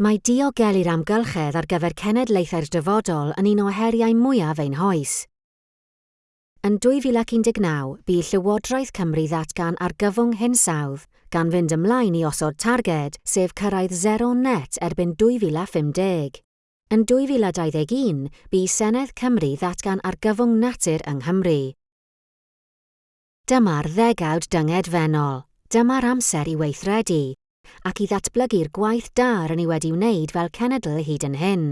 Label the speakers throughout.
Speaker 1: Mae diogelu'r amgylchedd ar gyfer cenedlaethau'r dyfodol yn un o heriau mwyaf ein hoes. Yn 2019, bu Llywodraeth Cymru ddatgan ar gyfwng hinsawdd gan fynd ymlaen i osod targed sef cyrraedd zero net erbyn 2050. Yn 2021, bu Senedd Cymru ddatgan ar gyfwng natur yng Nghymru. Dyma'r ddegawd dynged fenol. Dyma'r amser i weithredu ac i ddatblygu'r gwaith da rydyn ni wedi wneud fel cenedl hyd yn hyn.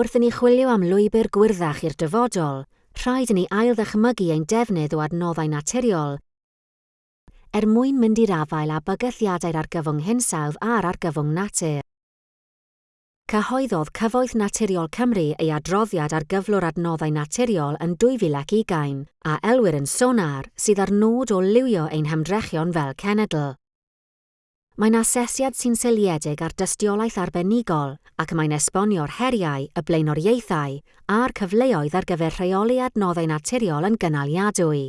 Speaker 1: Wrth i ni chwilio am lwybr gwirddach i'r dyfodol, rhaid i ni ailddychmygu ein defnydd o adnoddau naturiol er mwyn mynd i'r afael a bygythiadau'r argyfwng hinsawdd a'r argyfwng natur. Cyhoeddodd Cyfoeth Naturiol Cymru ei adroddiad ar gyflwr adnoddau naturiol yn 2020 a elwyr yn sonar sydd ar nod o liwio ein hymdrechion fel cenedl. Mae'n asesiad sy'n seiliedig ar dystiolaeth arbenigol ac mae'n esbonio'r heriau, y blaenoriaethau a'r cyfleoedd ar gyfer rheoli adnoddau naturiol yn gynaliadwy.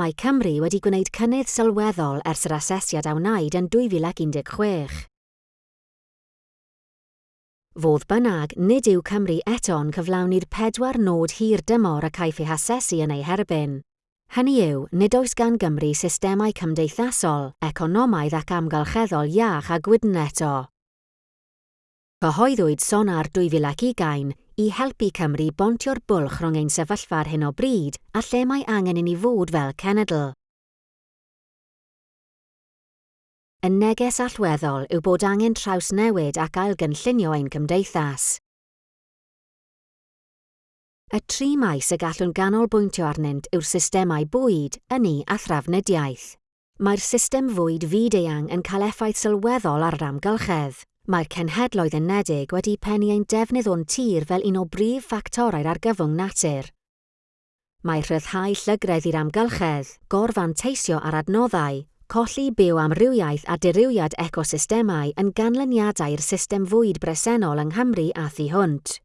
Speaker 1: Mae Cymru wedi gwneud cynnydd sylweddol ers yr asesiad a wnaed yn 2016. Fodd bynnag, nid yw Cymru eto'n cyflawni'r pedwar nod hir dymor y caiff ei hasesu yn ei herbyn. Hynny yw, nid oes gan Gymru systemau cymdeithasol, economaidd ac amgylcheddol iach a gwydn eto. Cyhoeddwyd sonar 2020 i helpu Cymru bontio'r bwlch rhwng ein sefyllfa ar hyn o bryd a lle mae angen i ni fod fel cenedl. Y neges allweddol yw bod angen trawsnewid ac ailgynllunio ein cymdeithas. Y tri maes y gallwn ganolbwyntio arnynt yw'r systemau bwyd, yni a thrafnidiaeth. Mae'r system fwyd fyd-eang yn cael effaith sylweddol ar yr amgylchedd. Mae'r cenhedloedd unedig wedi pennu ein defnydd o'n tir fel un o brif ffactorau'r argyfwng natur. Mae rhyddhau llygredd i'r amgylchedd, gorfan teisio ar adnoddau, colli byw amrywiaeth a dirywiad ecosystemau yn ganlyniadau'r system fwyd bresennol yng Nghymru a thu hwnt.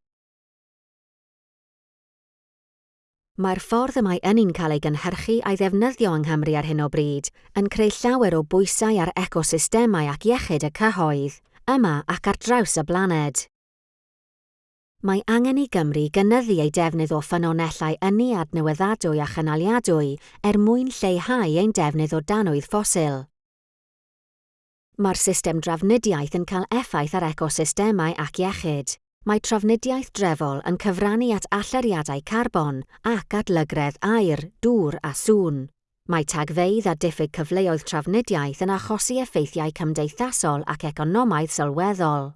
Speaker 1: Mae'r ffordd y mae ynni'n cael ei gynhyrchu a'i ddefnyddio yng Nghymru ar hyn o bryd yn creu llawer o bwysau ar ecosystemau ac iechyd y cyhoedd, yma ac ar draws y blaned. Mae angen i Gymru gynyddu ei defnydd o ffynonellau ynni adnewyddadwy a chynaliadwy er mwyn lleihau ein defnydd o danwydd ffosil. Mae'r system drafnidiaeth yn cael effaith ar ecosystemau ac iechyd mae trafnidiaeth drefol yn cyfrannu at allariadau carbon ac at lygredd aer, dŵr a sŵn. Mae tagfeidd a diffyg cyfleoedd trafnidiaeth yn achosi effeithiau cymdeithasol ac economaidd sylweddol.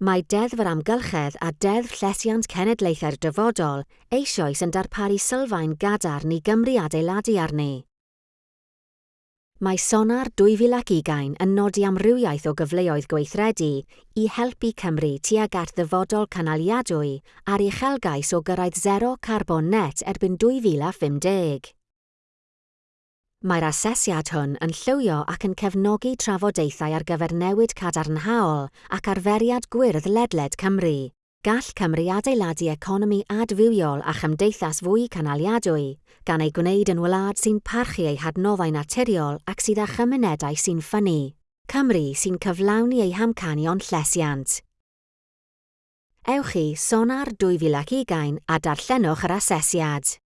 Speaker 1: Mae deddf yr amgylchedd a deddf llesiant cenedlaethau'r dyfodol eisoes yn darparu sylfaen gadarn i Gymru adeiladu arni. Mae Sonar 2020 yn nodi amrywiaeth o gyfleoedd gweithredu i helpu Cymru tuag at ddyfodol canaliadwy ar uchelgais o gyrraedd zero carbon net erbyn 2050. Mae'r asesiad hwn yn llywio ac yn cefnogi trafodaethau ar gyfer newid cadarnhaol ac arferiad gwyrdd ledled Cymru gall Cymru adeiladu economi adfywiol a chymdeithas fwy canaliadwy, gan ei gwneud yn wlad sy'n parchu ei hadnoddau naturiol ac sydd â chymunedau sy'n ffynnu. Cymru sy'n cyflawni ei hamcanion llesiant. Ewch i Sonar 2020 a darllenwch yr asesiad.